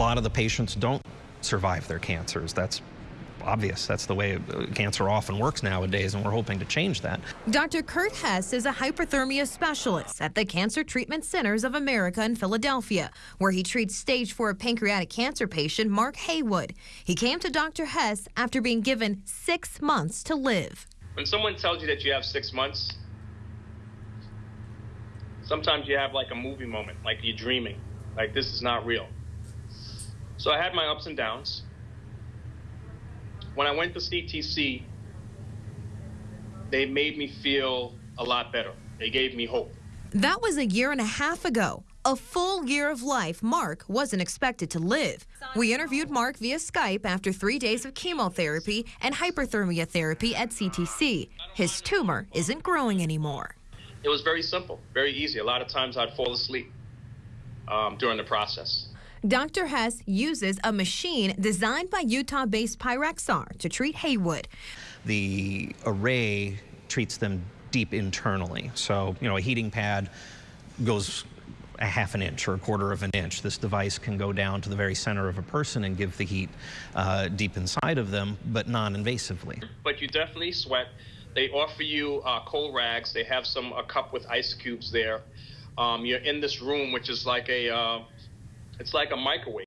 lot of the patients don't survive their cancers. That's obvious. That's the way uh, cancer often works nowadays, and we're hoping to change that. Dr. Kurt Hess is a hyperthermia specialist at the Cancer Treatment Centers of America in Philadelphia, where he treats stage 4 pancreatic cancer patient Mark Haywood. He came to Dr. Hess after being given six months to live. When someone tells you that you have six months, sometimes you have like a movie moment, like you're dreaming, like this is not real. So I had my ups and downs. When I went to CTC, they made me feel a lot better. They gave me hope. That was a year and a half ago. A full year of life Mark wasn't expected to live. We interviewed Mark via Skype after three days of chemotherapy and hyperthermia therapy at CTC. His tumor isn't growing anymore. It was very simple, very easy. A lot of times I'd fall asleep um, during the process. Dr. Hess uses a machine designed by Utah based Pyrexar to treat Haywood. The array treats them deep internally. So, you know, a heating pad goes a half an inch or a quarter of an inch. This device can go down to the very center of a person and give the heat uh, deep inside of them, but non-invasively. But you definitely sweat. They offer you uh, cold rags. They have some a cup with ice cubes there. Um, you're in this room, which is like a uh, it's like a microwave.